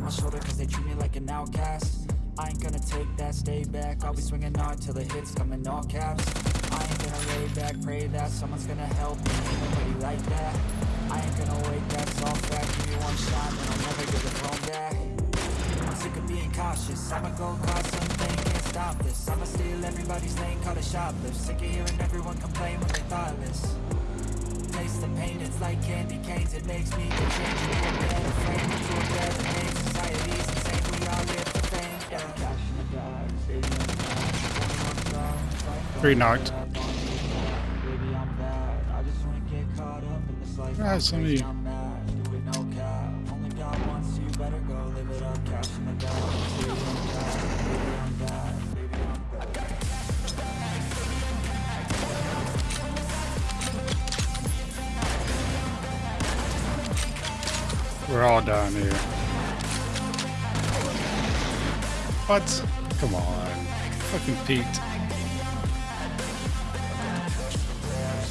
on my shoulder cause they treat me like an outcast. I ain't gonna take that, stay back. I'll be swinging hard till the hits come in all caps. I ain't gonna lay back, pray that someone's gonna help me. Ain't nobody like that? I ain't gonna wait, that's all fact. Give me one shot and I'll never get the throne back. I'm sick of being cautious. I'ma go cause stop this. I'ma steal everybody's lane, call it shoplift. Sick of hearing everyone complain when they thoughtless. Taste the pain, it's like candy canes. It makes me get changed into a better frame Into a better name, society's insane We all live for fame, yeah. Cash in the bag, stadium Three knocked. We're all down here. What? Come on. Fucking Pete.